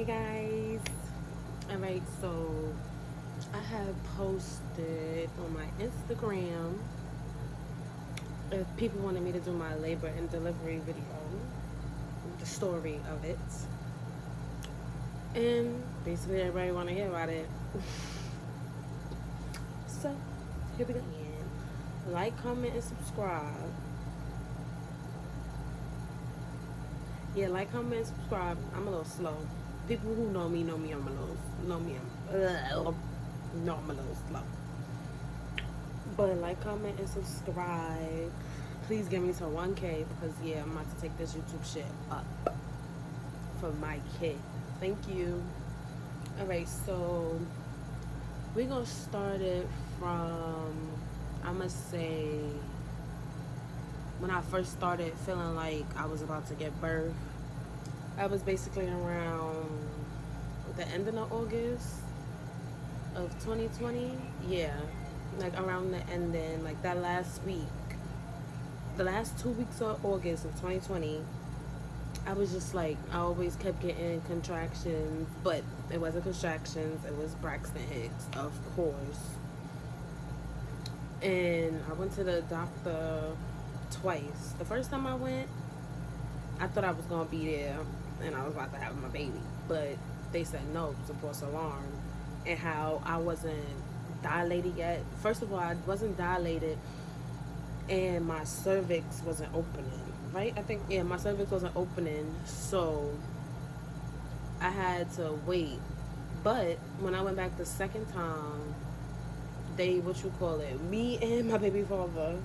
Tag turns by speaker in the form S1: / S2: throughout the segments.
S1: Hey guys. Alright, so I have posted on my Instagram if people wanted me to do my labor and delivery video, the story of it. And basically everybody wanna hear about it. so here we go. again Like, comment, and subscribe. Yeah, like, comment, subscribe. I'm a little slow people who know me know me I'm a little know me I'm uh, know a little slow. But like, comment, and subscribe. Please get me to 1K because yeah, I'm about to take this YouTube shit up for my kid. Thank you. Alright, so we're gonna start it from I'ma say when I first started feeling like I was about to get birth I was basically around the end of August of 2020. Yeah, like around the end, ending, like that last week, the last two weeks of August of 2020. I was just like, I always kept getting contractions, but it wasn't contractions, it was Braxton Hicks, of course. And I went to the doctor twice. The first time I went, I thought I was gonna be there and I was about to have my baby. But they said no, it was a false alarm. And how I wasn't dilated yet. First of all, I wasn't dilated and my cervix wasn't opening. Right? I think yeah, my cervix wasn't opening, so I had to wait. But when I went back the second time, they what you call it, me and my baby father,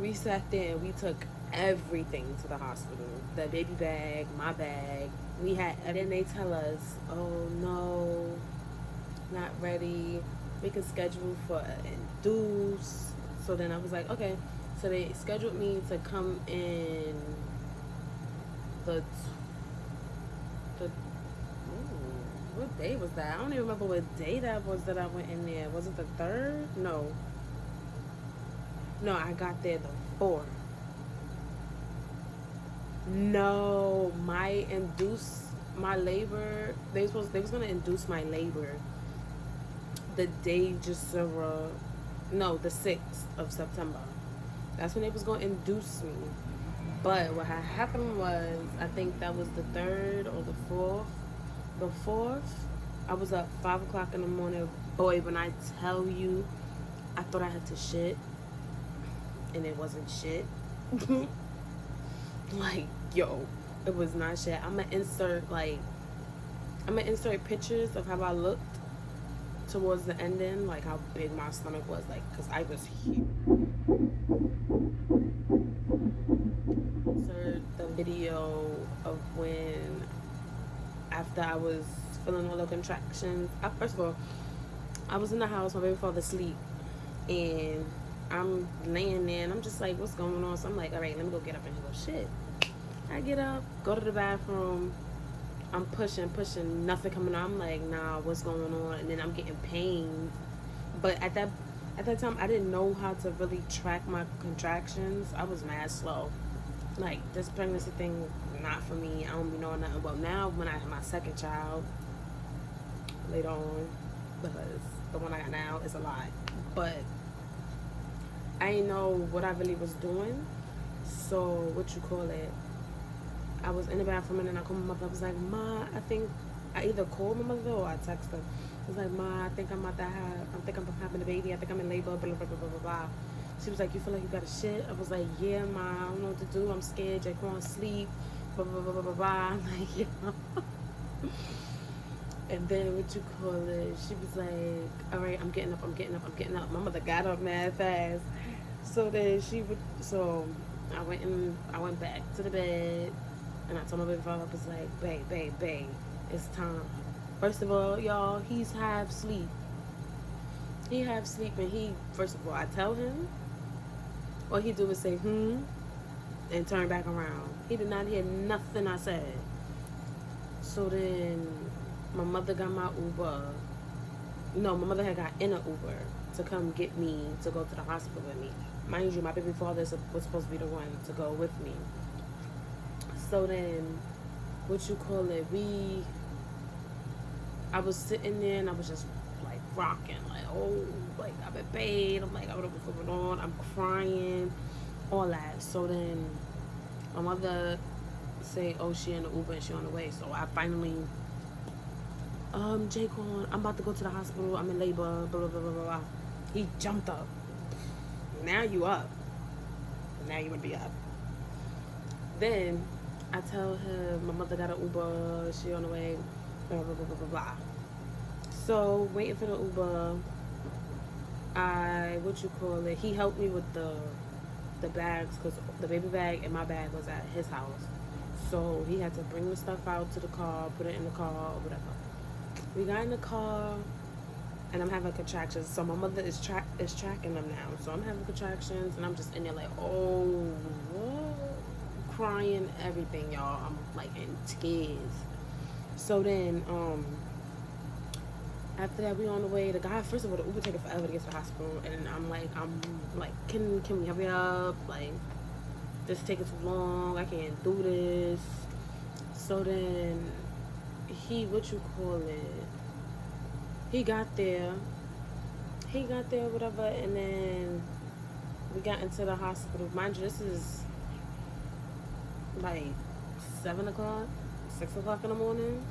S1: we sat there and we took everything to the hospital. The baby bag, my bag. We had, and then they tell us, oh no, not ready. We can schedule for induce. So then I was like, okay. So they scheduled me to come in the, the, ooh, what day was that? I don't even remember what day that was that I went in there. Was it the third? No. No, I got there the fourth. No, my induce my labor. They supposed they was gonna induce my labor. The day just uh, no, the sixth of September. That's when they was gonna induce me. But what happened was, I think that was the third or the fourth. The fourth, I was up five o'clock in the morning. Boy, when I tell you, I thought I had to shit, and it wasn't shit. like yo it was not shit i'm gonna insert like i'm gonna insert pictures of how i looked towards the ending like how big my stomach was like because i was huge insert the video of when after i was feeling all the contractions I, first of all i was in the house my baby father asleep and I'm laying there and I'm just like, what's going on? So I'm like, all right, let me go get up and go, shit. I get up, go to the bathroom. I'm pushing, pushing, nothing coming on. I'm like, nah, what's going on? And then I'm getting pain. But at that at that time, I didn't know how to really track my contractions. I was mad slow. Like, this pregnancy thing, not for me. I don't be knowing nothing. Well, now when I have my second child, later on, because the one I got now is a lot. But I didn't know what I really was doing. So, what you call it? I was in the bathroom and then I called my mother. I was like, Ma, I think I either called my mother or I texted her. I was like, Ma, I think I'm about to have, I think I'm having a baby. I think I'm in labor, blah, blah, blah, blah, blah, blah. She was like, you feel like you got a shit? I was like, yeah, Ma, I don't know what to do. I'm scared. Jake won't sleep, blah, blah, blah, blah, blah, blah. I'm like, yeah. and then what you call it? She was like, all right, I'm getting up, I'm getting up, I'm getting up. My mother got up mad fast. So then she would, so I went and I went back to the bed and I told my baby father, I was like, babe, babe, babe, it's time. First of all, y'all, he's half sleep. He half sleep and he, first of all, I tell him, all he do is say, hmm, and turn back around. He did not hear nothing I said. So then my mother got my Uber. No, my mother had got in an Uber to come get me to go to the hospital with me. Mind you, my baby father was supposed to be the one to go with me so then what you call it we I was sitting there and I was just like rocking, like, oh, like I've been paid. I'm like, I don't know what's going on. I'm crying, all that. So then my mother say, oh, she in the Uber and she on the way. So I finally, um, Jaquan, I'm about to go to the hospital. I'm in labor, blah, blah, blah, blah, blah. He jumped up. Now you up. Now you would be up. Then I tell him my mother got an Uber, she on the way, blah, blah, blah, blah, blah, blah. So, waiting for the Uber, I, what you call it, he helped me with the the bags because the baby bag and my bag was at his house. So he had to bring the stuff out to the car, put it in the car, or whatever. We got in the car, and I'm having contractions. So my mother is track is tracking them now. So I'm having contractions, and I'm just in there like, oh, what? Crying, everything, y'all. I'm like in tears. So then, um, after that, we on the way. The guy, first of all, the Uber taking forever to get to the hospital, and I'm like, I'm like, can can we hurry up? Like, this taking too long. I can't do this. So then, he, what you call it? He got there. He got there, whatever, and then we got into the hospital. Mind you, this is like seven o'clock, six o'clock in the morning.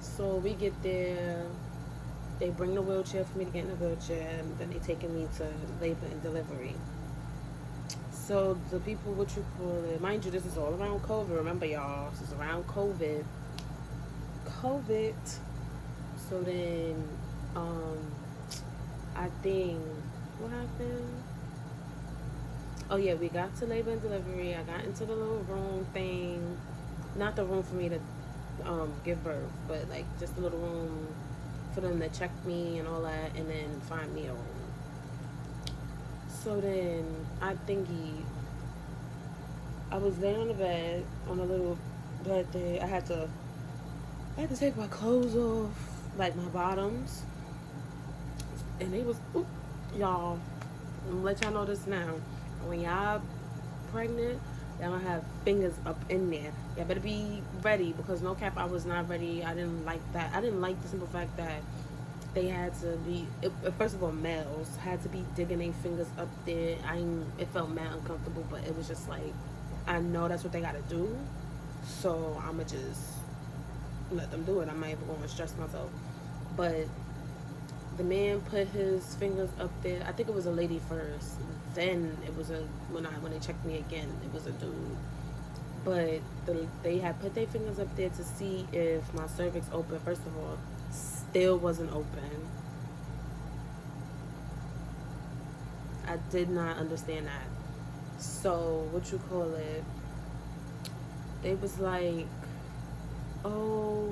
S1: So we get there. They bring the wheelchair for me to get in the wheelchair, and then they taking me to labor and delivery. So the people, what you call it, mind you, this is all around COVID. Remember, y'all, this is around COVID. COVID. So then, um, I think what happened? Oh yeah, we got to labor and delivery. I got into the little room thing, not the room for me to um, give birth, but like just a little room for them to check me and all that, and then find me a room. So then I think he, I was laying on the bed on a little bed thing. I had to, I had to take my clothes off, like my bottoms, and it was, y'all. Let y'all know this now. When y'all pregnant, y'all gonna have fingers up in there. Y'all better be ready because no cap, I was not ready. I didn't like that. I didn't like the simple fact that they had to be it, first of all males had to be digging their fingers up there. I it felt mad uncomfortable, but it was just like I know that's what they gotta do, so I'ma just let them do it. I'm not even to stress myself, but the man put his fingers up there. I think it was a lady first. Then it was a when I when they checked me again, it was a dude. But the, they had put their fingers up there to see if my cervix open. First of all, still wasn't open. I did not understand that. So what you call it? They was like, oh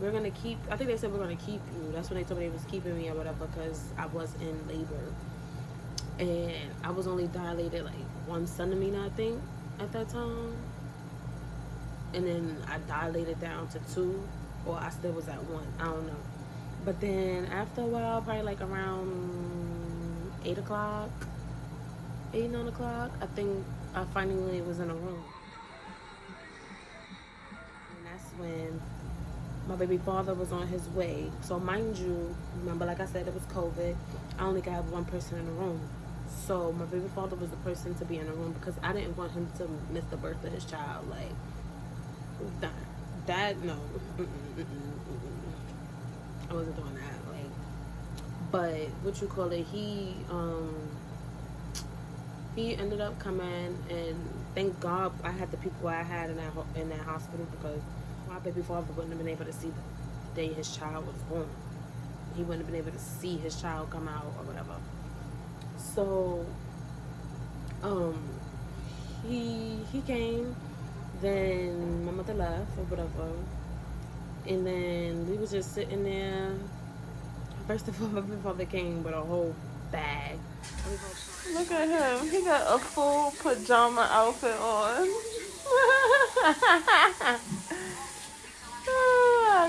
S1: we're gonna keep i think they said we're gonna keep you. That's when they told me they was keeping me or whatever because i was in labor. And i was only dilated like one centimeter i think at that time. And then i dilated down to two or i still was at one i don't know. But then after a while probably like around eight o'clock eight nine o'clock i think i finally was in a room. And that's when my baby father was on his way. So mind you, remember like I said, it was COVID. I only got one person in the room. So my baby father was the person to be in the room because I didn't want him to miss the birth of his child. Like that, that no, mm -mm, mm I wasn't doing that. Like, but what you call it? He um he ended up coming and thank God I had the people I had in that in that hospital because my baby father wouldn't have been able to see the day his child was born. He wouldn't have been able to see his child come out or whatever. So, um, he he came. Then my mother left or whatever, and then we was just sitting there. First of all, my baby father came with a whole bag.
S2: Look at him. He got a full pajama outfit on.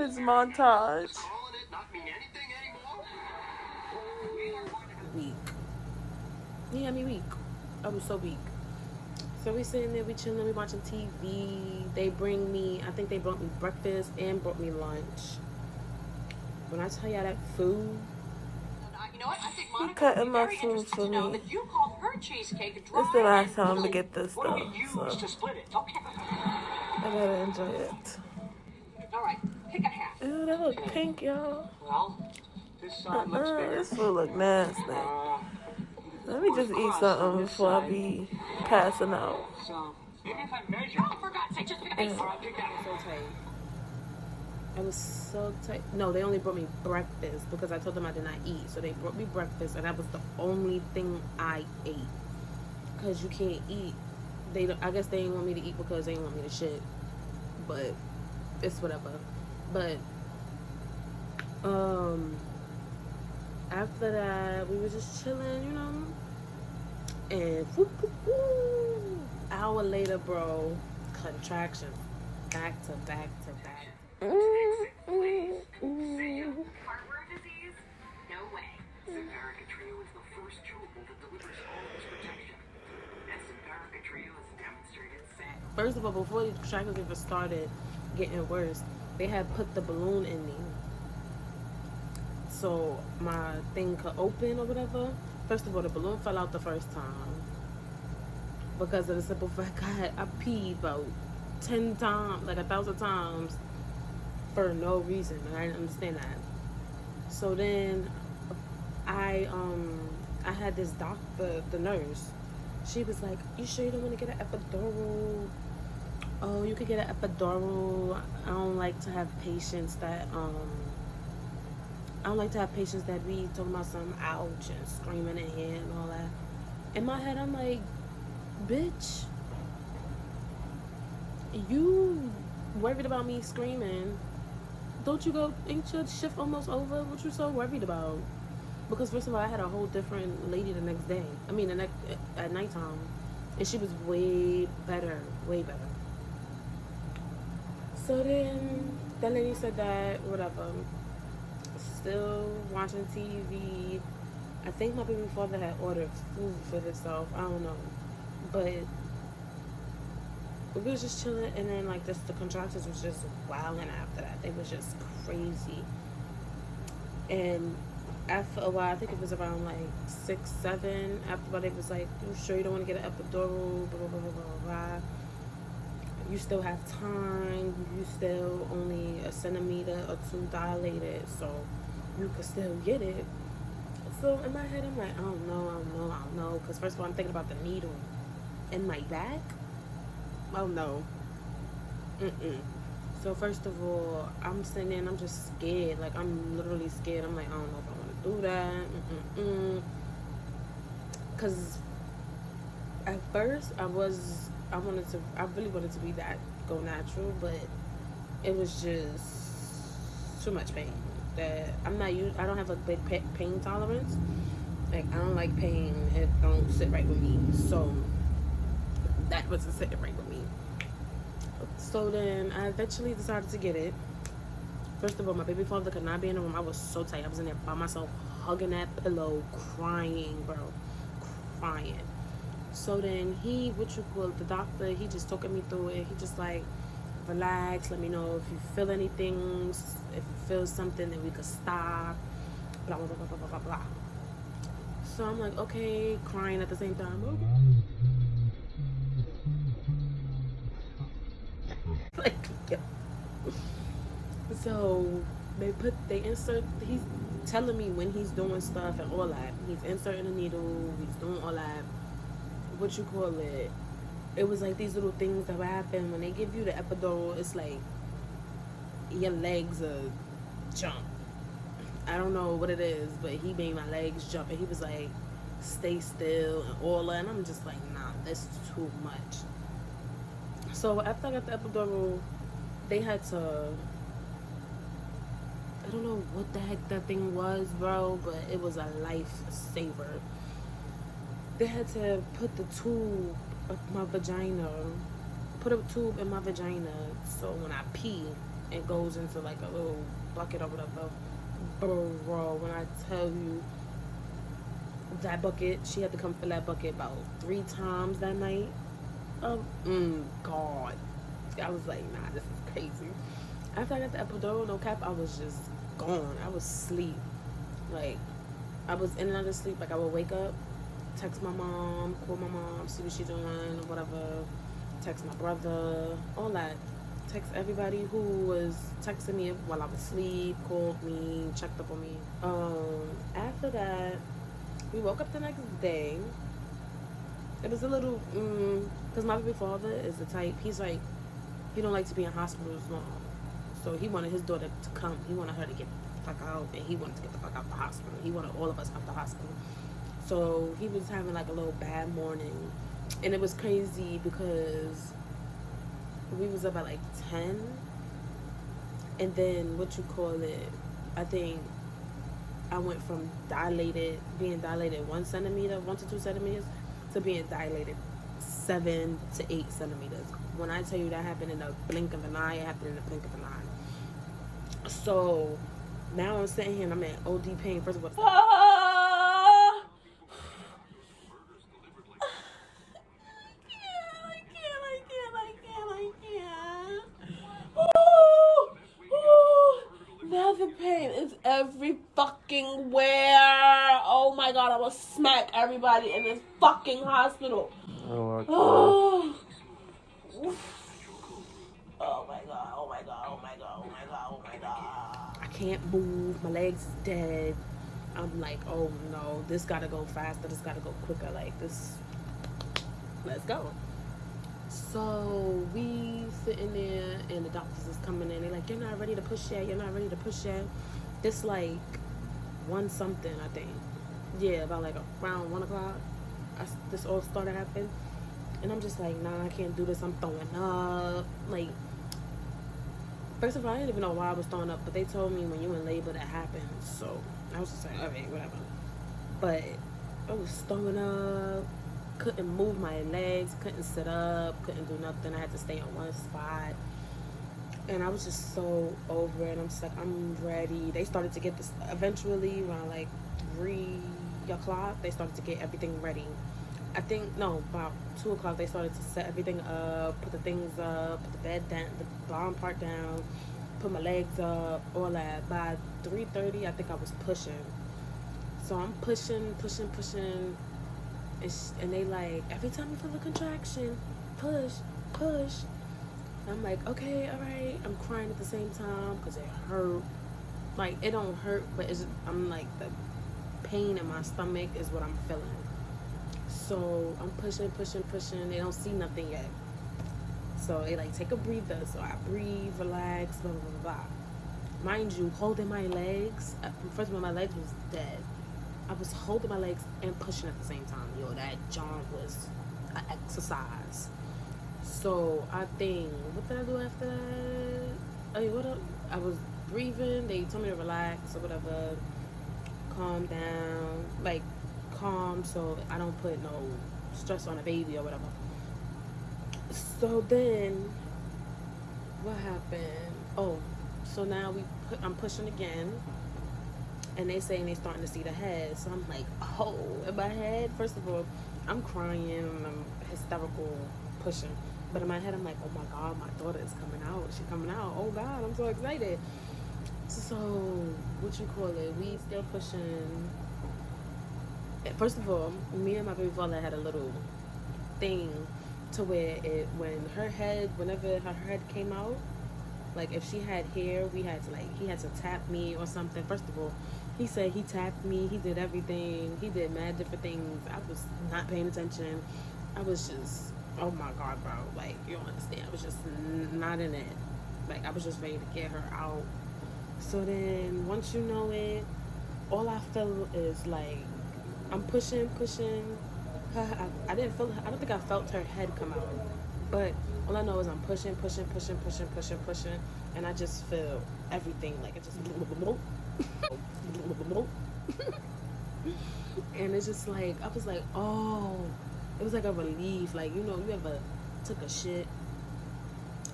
S2: His montage.
S1: Weak. He had me weak. I was so weak. So we sitting there, we chilling, we watching TV. They bring me, I think they brought me breakfast and brought me lunch. When I tell y'all that food,
S2: You know what? I cutting my food for me. It's the last time to get this stuff, so I gotta enjoy it.
S3: All right, pick a half.
S2: Ew, that look pink, y'all.
S3: Well, this side looks
S2: Uh,
S3: bigger.
S2: this food look nasty.
S3: Uh,
S2: Let me just eat something before I be passing out.
S3: so maybe if I measure.
S4: Oh, for God's sake, just pick a piece.
S3: All right, that.
S1: so tight. I was so tight. No, they only brought me breakfast because I told them I did not eat. So they brought me breakfast, and that was the only thing I ate. Cause you can't eat. They, don't, I guess they didn't want me to eat because they didn't want me to shit. But it's whatever. But um, after that, we were just chilling, you know. And whoop, whoop, whoop. hour later, bro, contractions, back to back to back.
S4: Heartworm disease? No way.
S3: Simparica Trio is the first chewable that delivers all this protection. And Simparica Trio has demonstrated safe.
S1: First of all, before the contractions even started getting worse, they had put the balloon in me. So my thing could open or whatever. First of all, the balloon fell out the first time. Because of the simple fact I, I peed about 10 times, like a thousand times, for no reason. And I didn't understand that. So then I um I had this doctor, the nurse. She was like, "You sure you don't want to get an epidural? Oh, you could get an epidural. I don't like to have patients that um I don't like to have patients that be talking about some ouch and screaming in here and all that. In my head, I'm like, bitch, you worried about me screaming. Don't you go, ain't your shift almost over? What you so worried about? Because first of all, I had a whole different lady the next day. I mean, the next at nighttime, and she was way better, way better. So then that lady said that whatever. Still watching TV. I think my baby father had ordered food for himself. I don't know, but we was just chilling, and then like this, the contractors was just wilding after that. They was just crazy, and after a while, I think it was around like six, seven. After a it was like, "You sure you don't want to get an epidural?" Blah blah blah blah blah blah. You still have time. You still only a centimeter or two dilated, so you could still get it. So in my head, I'm like, I don't know, I don't know, I don't know. Because first of all, I'm thinking about the needle in my back. Oh no. Mm-mm. So first of all, I'm sitting there and I'm just scared. Like I'm literally scared. I'm like, I don't know if I want to do that. Cause at first I was, I wanted to, I really wanted to be that go natural, but it was just too much pain. That I'm not used. I don't have a big pain tolerance. Like I don't like pain. It don't sit right with me. So that wasn't sitting right with me. So then I eventually decided to get it. First of all, my baby father could not be in the room. I was so tight. I was in there by myself, hugging that pillow, crying, bro, crying. So then he, what you call it, the doctor, he just talking me through it. He just like, relax. Let me know if you feel anything. If you feel something, then we could stop. Blah blah blah blah blah blah blah. So I'm like, okay, crying at the same time. like, yeah. So they put they insert. He's telling me when he's doing stuff and all that. He's inserting a needle. He's doing all that. What you call it? It was like these little things that would happen when they give you the epidural. It's like your legs are jump. I don't know what it is, but he made my legs jump, and he was like, "Stay still" and all that. And I'm just like, "Nah, this is too much." So after I got the epidural, they had to. I don't know what the heck that thing was, bro, but it was a lifesaver. They had to put the tube up my vagina, put a tube in my vagina, so when I pee, it goes into like a little bucket or whatever. Bro, when I tell you that bucket, she had to come fill that bucket about three times that night. Um, mm, God. I was like, nah, this is crazy. After I got the epidural, no cap, I was just gone. I was asleep. Like, I was in and out of sleep. Like, I would wake up, text my mom, call my mom, see what she's doing, or whatever. Text my brother, all that. Text everybody who was texting me while I was asleep, called me, checked up on me. Um, after that, we woke up the next day. It was a little, because mm, my baby father is the type, he's like, he don't like to be in hospitals long. So he wanted his daughter to come. He wanted her to get the fuck out, and he wanted to get the fuck out the hospital. He wanted all of us out the hospital. So he was having like a little bad morning, and it was crazy because we was up at like ten, and then what you call it? I think I went from dilated, being dilated one centimeter, one to two centimeters, to being dilated seven to eight centimeters. When I tell you that happened in a blink of an eye, it happened in a blink of an eye. So now I'm sitting here and I'm in OD pain. First of all, ah! Now the pain is every fucking where. Oh my god, I will smack everybody in this fucking hospital. Oh my god. oh my god, oh my god, oh my god, oh my god, oh my god. I can't move, my legs is dead. I'm like, oh no, this gotta go faster, this gotta go quicker, like this. Let's go. So we sitting there and the doctors is coming in. They're like, you're not ready to push yet. You're not ready to push yet. This like one something, I think. Yeah, about like around one o'clock. This all started happening. And I'm just like, nah, I can't do this. I'm throwing up. Like, first of all, I didn't even know why I was throwing up, but they told me when you in labor that happens. So I was just like, okay, whatever. But I was throwing up couldn't move my legs, couldn't sit up, couldn't do nothing. I had to stay on one spot. And I was just so over it. I'm just like, I'm ready. They started to get this eventually around like three o'clock. They started to get everything ready. I think no, about two o'clock they started to set everything up, put the things up, put the bed down, the bottom part down, put my legs up, all that. By three thirty, I think I was pushing. So I'm pushing, pushing, pushing, and they like every time you feel a contraction, push, push. I'm like, okay, all right. I'm crying at the same time because it hurt. Like it don't hurt, but it's I'm like the pain in my stomach is what I'm feeling. So I'm pushing, pushing, pushing. They don't see nothing yet. So they like take a breather. So I breathe, relax, blah blah blah blah. Mind you, holding my legs. Uh, first of all, my legs was dead. I was holding my legs and pushing at the same time. Yo, that jump was an exercise. So I think, what did I do after that? I mean, what? I was breathing. They told me to relax or whatever. Calm down. Like, calm so I don't put no stress on a baby or whatever. So then, what happened? Oh, so now we put, I'm pushing again and they saying they starting to see the head. So I'm like, oh, in my head, first of all, I'm crying, I'm hysterical, pushing. But in my head, I'm like, oh my God, my daughter is coming out. She's coming out. Oh God, I'm so excited. So, what you call it? We still pushing. First of all, me and my baby father had a little thing to where it when her head, whenever her head came out, like if she had hair, we had to like he had to tap me or something. First of all, he said he tapped me. He did everything. He did mad different things. I was not paying attention. I was just, oh my God, bro. Like, you don't understand. I was just not in it. Like, I was just ready to get her out. So then, once you know it, all I feel is like, I'm pushing, pushing. I, I didn't feel, I don't think I felt her head come out. But all I know is I'm pushing, pushing, pushing, pushing, pushing, pushing. And I just feel everything. Like, it just and it's just like I was like, oh, it was like a relief. Like you know, you ever took a shit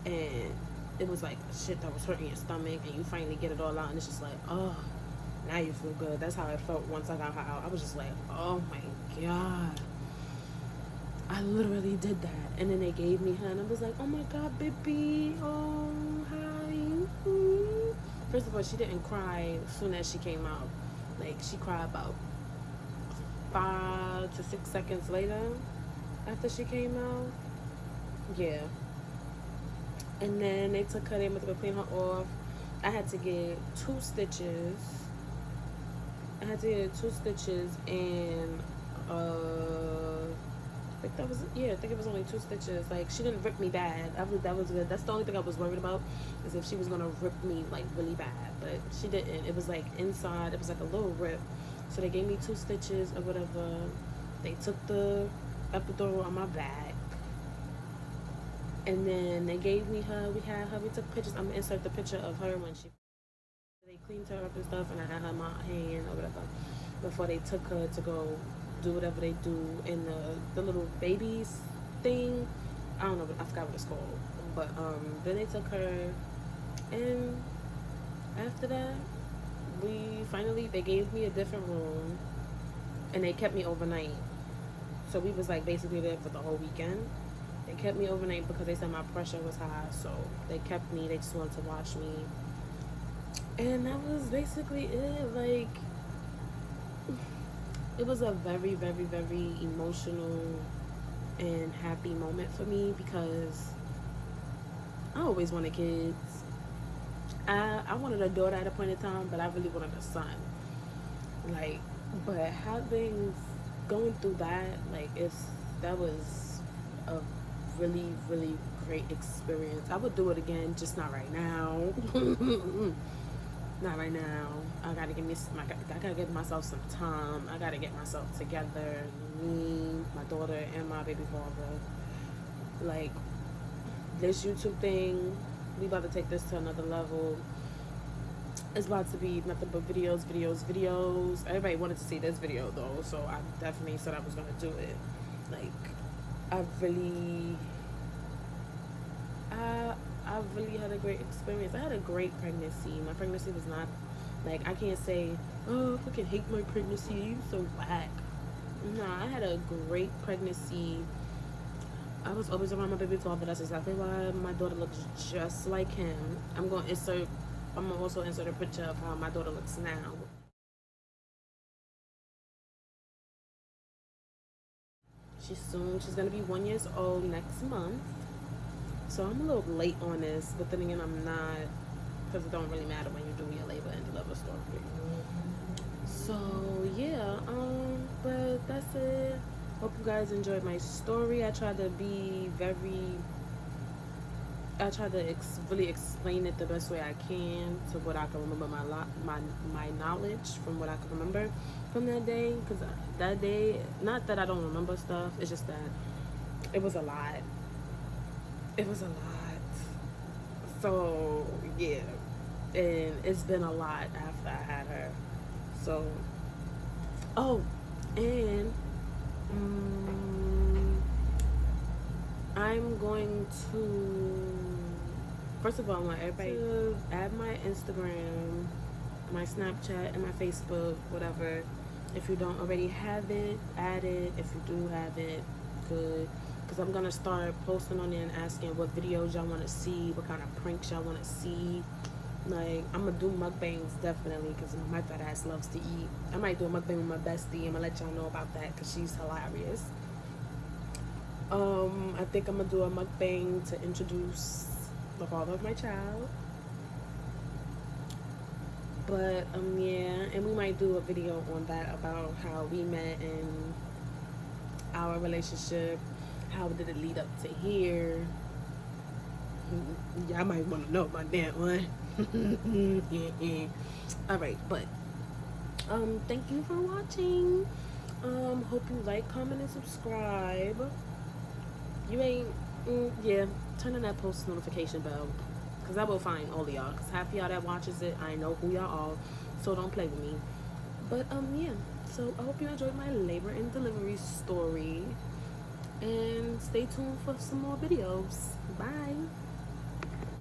S1: and it was like shit that was hurting your stomach and you finally get it all out and it's just like oh now you feel good. That's how i felt once i got her out. I was just like oh my god. I literally did that. And then they gave me her and i was like oh my god baby. Oh hi. First of all she didn't cry as soon as she came out. Like she cried about five to six seconds later after she came out. Yeah and then they took her, they went to go clean her off. I had to get two stitches. I had to get two stitches and uh I think that was yeah, I think it was only two stitches. Like she didn't rip me bad. I was that was good. That's the only thing I was worried about is if she was gonna rip me like really bad. But she didn't. It was like inside, it was like a little rip. So they gave me two stitches or whatever. They took the epidural on my back and then they gave me her. We had her. We took pictures. I'm gonna insert the picture of her when she. They cleaned her up and stuff, and I had her in my hand or whatever. Before they took her to go do whatever they do in the the little babies thing. I don't know. I forgot what it's called. But um, then they took her, and after that, we finally they gave me a different room, and they kept me overnight. So we was like basically there for the whole weekend they kept me overnight because they said my pressure was high. So they kept me. They just wanted to watch me. And that was basically it. Like, it was a very, very, very emotional and happy moment for me because I always wanted kids. I, I wanted a daughter at a point in time, but I really wanted a son. Like, but having going through that, like, it's that was a really, really great experience. I would do it again, just not right now. not right now. I gotta give me some, I gotta give myself some time. I gotta get myself together. Me, my daughter, and my baby father. Like this YouTube thing, we about to take this to another level. It's about to be nothing but videos, videos, videos. Everybody wanted to see this video though, so I definitely said I was gonna do it. Like I really, I, I really had a great experience. I had a great pregnancy. My pregnancy was not, like, I can't say, oh, I fucking hate my pregnancy. You so whack. Nah, I had a great pregnancy. I was always around my baby father. That's exactly why my daughter looks just like him. I'm going to insert, I'm to also insert a picture of how my daughter looks now. She's soon, she's gonna be one years old next month. So I'm a little late on this, but then again, I'm not, because it don't really matter when you do your labor and deliver story. So yeah, um, but that's it. Hope you guys enjoyed my story. I tried to be very, I tried to ex really explain it the best way I can to what I can remember my lot, my my knowledge from what I can remember from that day because that day not that i don't remember stuff it's just that it was a lot. It was a lot. So yeah. And it's been a lot after i had her. So oh and um, i'm going to first of all i want everybody to add my instagram my snapchat and my facebook whatever if you don't already have it, add it. If you do have it, good. Because I'm to start posting on there and asking what videos y'all want to see, what kind of pranks y'all want to see. Like, I'm to do mukbangs definitely because my fat ass loves to eat. I might do a mukbang with my bestie. I'm to let y'all know about that because she's hilarious. Um, I think I'm to do a mukbang to introduce the father of my child but um yeah and we might do a video on that about how we met and our relationship how did it lead up to here? Y'all might want to know about that one. All right but um thank you for watching. Um hope you like comment and subscribe. You ain't mm, yeah turn on that post notification bell because I will find all of y'all. Because half of y'all that watches it, I know who y'all are. So don't play with me. But, um, yeah. So I hope you enjoyed my labor and delivery story. And stay tuned for some more videos. Bye.